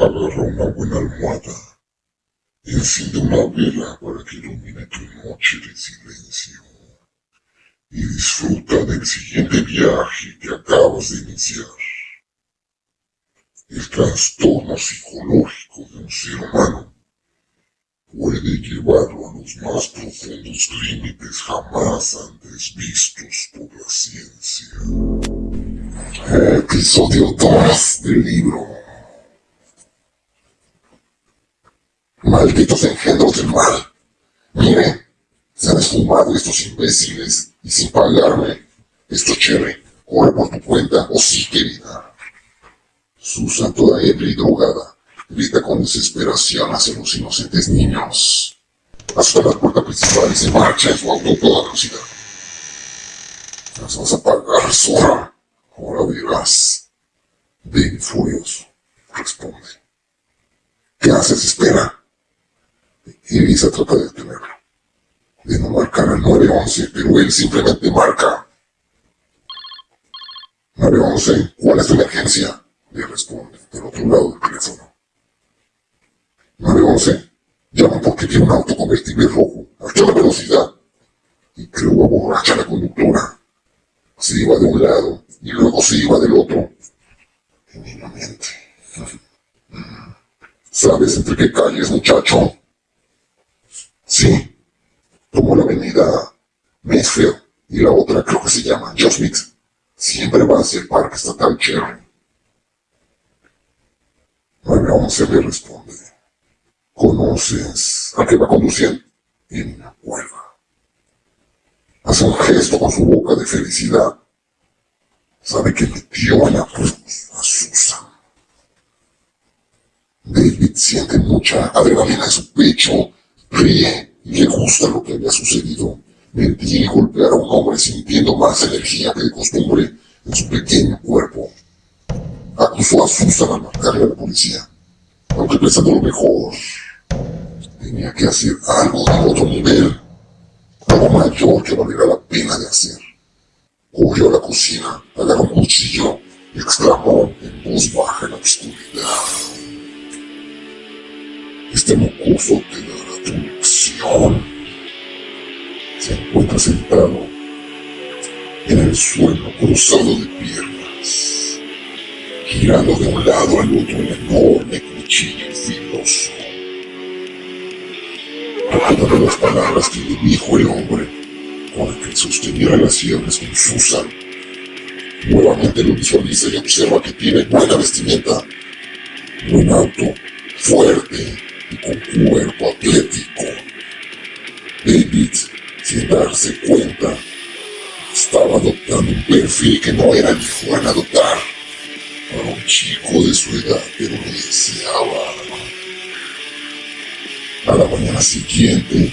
Agarra una buena almohada. Enciende una vela para que ilumine tu noche de silencio. Y disfruta del siguiente viaje que acabas de iniciar. El trastorno psicológico de un ser humano puede llevarlo a los más profundos límites jamás antes vistos por la ciencia. Episodio 2 del libro. Malditos engendros del mal. Mire, se han esfumado estos imbéciles y sin pagarme. Esto chévere, corre por tu cuenta o sí, querida. Susan, toda ebria y drogada, grita con desesperación hacia los inocentes niños. Hasta la puerta principal y se marcha en su auto toda velocidad. Las vas a pagar, zorra. Ahora verás. David furioso responde. ¿Qué haces? Espera. Elisa trata de detenerlo. De no marcar al 911, pero él simplemente marca. 911, ¿cuál es tu emergencia? Le responde del otro lado del teléfono. 911, llama porque tiene un auto convertible rojo, a toda velocidad. Y creo borracha la conductora. Se iba de un lado y luego se iba del otro. Genuinamente. ¿Sabes entre qué calles, muchacho? Sí. Tomó la avenida Mayfield y la otra creo que se llama Mix. Siempre va hacia el parque estatal Cherry. 911 le responde. ¿Conoces a qué va conduciendo? Me acuerdo. Hace un gesto con su boca de felicidad. Sabe que metió en apuros a Susan. David siente mucha adrenalina en su pecho, ríe y le gusta lo que había sucedido. Mentir y golpear a un hombre sintiendo más energía que de costumbre en su pequeño cuerpo. Acusó a Susan al marcarle a la policía, aunque pensando lo mejor, tenía que hacer algo de otro nivel, algo mayor que valiera la pena de hacer. Corrió a la cocina, agarró un cuchillo y exclamó en voz baja en la oscuridad. Este mocoso te dará tu lección. Se encuentra sentado en el suelo cruzado de piernas, girando de un lado al otro un enorme cuchillo filoso. Recordando las palabras que le dijo el hombre, con el que sosteniera las sierras con Susan. Nuevamente lo visualiza y observa que tiene buena vestimenta, buen auto, fuerte y con cuerpo atlético. Darse cuenta, estaba adoptando un perfil que no era el que fueran adoptar para un chico de su edad, pero lo deseaba. A la mañana siguiente,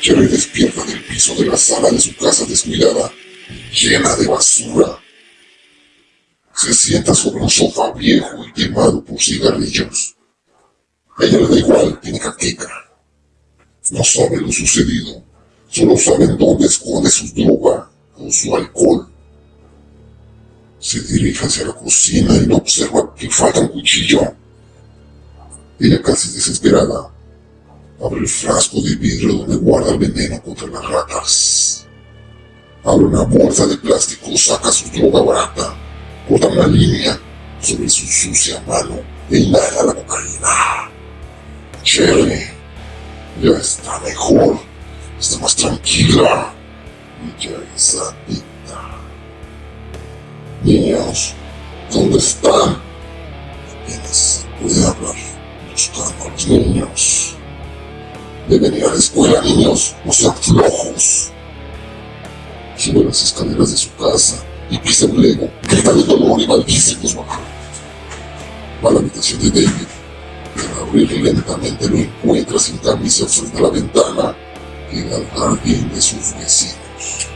Jerry despierta del piso de la sala de su casa descuidada, llena de basura. Se sienta sobre un sofá viejo y quemado por cigarrillos. A ella le da igual, tiene caqueca. No sabe lo sucedido, solo sabe en dónde esconde su droga o su alcohol. Se dirige hacia la cocina y no observa que falta un cuchillo. Ella casi desesperada Abre el frasco de vidrio donde guarda el veneno contra las ratas. Abre una bolsa de plástico, saca su droga barata, corta una línea sobre su sucia mano e inhala la cocaína. Cherry ya está mejor, está más tranquila ya es adicta. Niños, ¿dónde están? Apenas puede hablar buscando a los niños. Deben ir a la escuela, niños. No sean flojos. Sube las escaleras de su casa y pisa un lego. Grita de dolor y maldice los Va a la habitación de David. Al abrir lentamente lo encuentra sin camisa frente a la ventana era el de sus vecinos.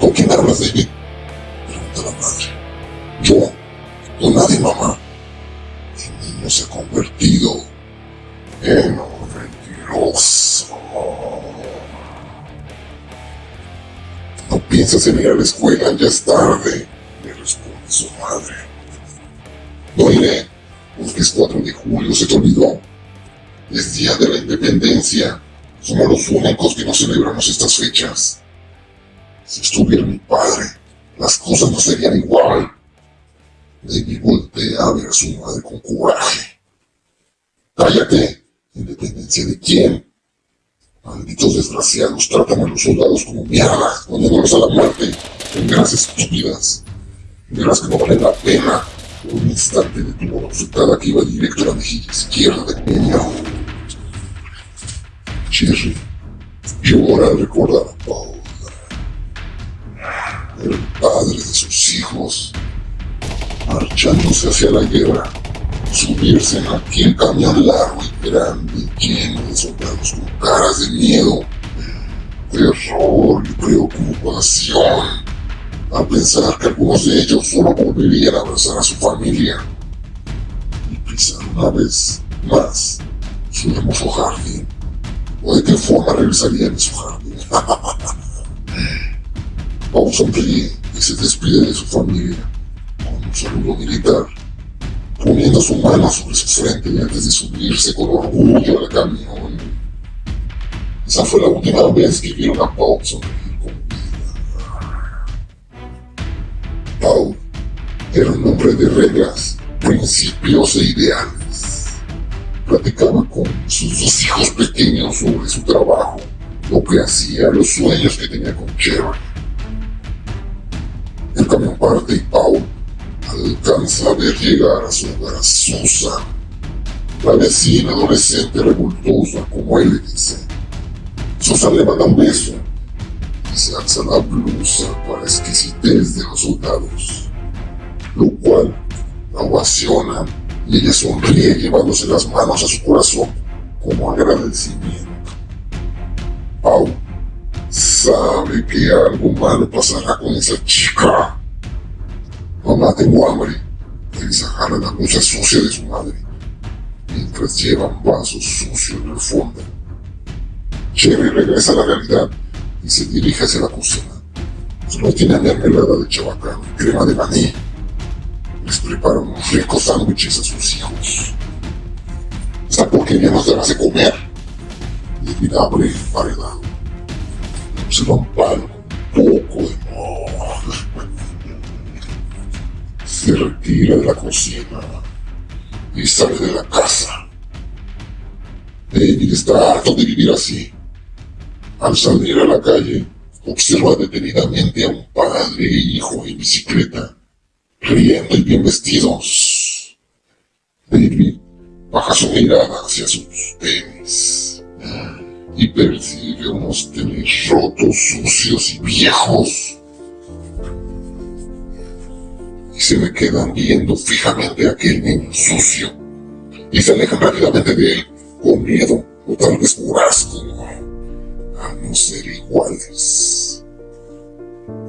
¿Con quién hablas, David? Pregunta la madre. Yo. Con nadie, mamá. El niño se ha convertido ¡Pero mentiroso! No piensas en ir a la escuela, ya es tarde, le responde su madre. No iré, Porque es 4 de julio, se te olvidó. Es día de la independencia. Somos los únicos que no celebramos estas fechas. Si estuviera mi padre, las cosas no serían igual. David voltea a ver a su madre con coraje. ¡Cállate! ¿Independencia de quién? Malditos desgraciados tratan a los soldados como mierda, poniéndolos a la muerte en guerras estúpidas. Verás que no vale la pena. Un instante detuvo una bofetada que iba directo a la mejilla izquierda del niño. Cherry llora al recordar a Paul, el padre de sus hijos, marchándose hacia la guerra subirse en aquel camión largo y grande lleno de soldados con caras de miedo, terror y preocupación, a pensar que algunos de ellos solo volverían a abrazar a su familia y pisar una vez más su hermoso jardín, o de qué forma regresarían a su jardín. Paul sonríe y se despide de su familia con un saludo militar poniendo su mano sobre su frente antes de subirse con orgullo al camión. Esa fue la última vez que vieron a Paul sonreír con vida. Paul era un hombre de reglas, principios e ideales. Platicaba con sus dos hijos pequeños sobre su trabajo, lo que hacía, los sueños que tenía con Cherry. El camión parte y Paul alcanza a ver llegar a su hogar Susan, la vecina adolescente revoltosa, como él le dice. Susan le manda un beso y se alza la blusa para exquisitez de los soldados, lo cual la ovaciona y ella sonríe llevándose las manos a su corazón como agradecimiento. Pau sabe que algo malo pasará con esa chica Mamá, tengo hambre. Elisa jala la blusa sucia de su madre, mientras lleva un vaso sucio en el fondo. Cherry regresa a la realidad y se dirige hacia la cocina. Solo tiene mermelada de chabacán y crema de maní. Les prepara unos ricos sándwiches a sus hijos. Esta porquería nos dará de comer. El paredado. Se va un palo, un poco de se retira de la cocina y sale de la casa. David está harto de vivir así. Al salir a la calle, observa detenidamente a un padre e hijo en bicicleta, riendo y bien vestidos. David baja su mirada hacia sus tenis y percibe unos tenis rotos, sucios y viejos se me quedan viendo fijamente aquel niño sucio y se alejan rápidamente de él con miedo o tal vez por asco a no ser iguales.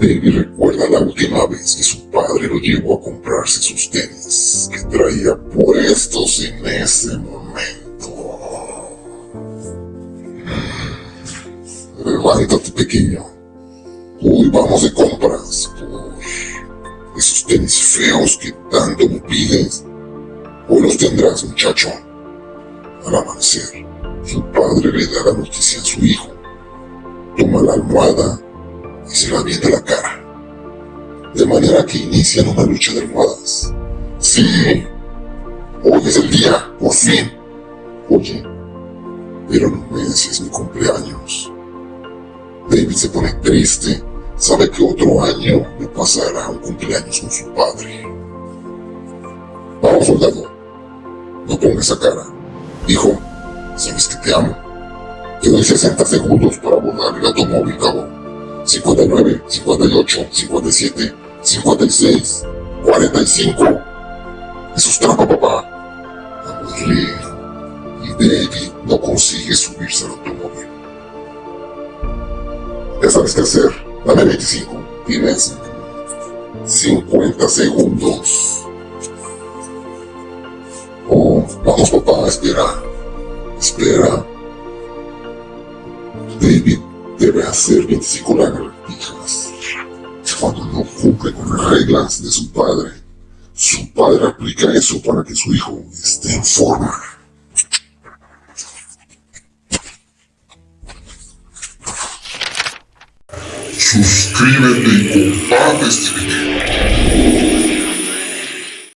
David recuerda la última vez que su padre lo llevó a comprarse sus tenis que traía puestos en ese momento. Levántate pequeño, hoy vamos de compras esos tenis feos que tanto me pides. Hoy los tendrás, muchacho. Al amanecer, su padre le da la noticia a su hijo. Toma la almohada y se la avienta a la cara. De manera que inician una lucha de almohadas. Sí, hoy es el día, por fin. Oye, pero no me es mi cumpleaños. David se pone triste sabe que otro año le pasará un cumpleaños con su padre. Vamos, soldado. No pongas esa cara. Hijo, sabes que te amo. Te doy 60 segundos para abordar el automóvil. 59, 58, 57, 56, 45. Eso es trampa, papá. Aburrir. Y David no consigue subirse al automóvil. Ya sabes qué hacer. Dame 25. Tienes 50 segundos. Oh, vamos papá, espera. Espera. David debe hacer 25 lagartijas. Cuando no cumple con las reglas de su padre, Su padre aplica eso para que su hijo esté en forma. Suscríbete y comparte este video.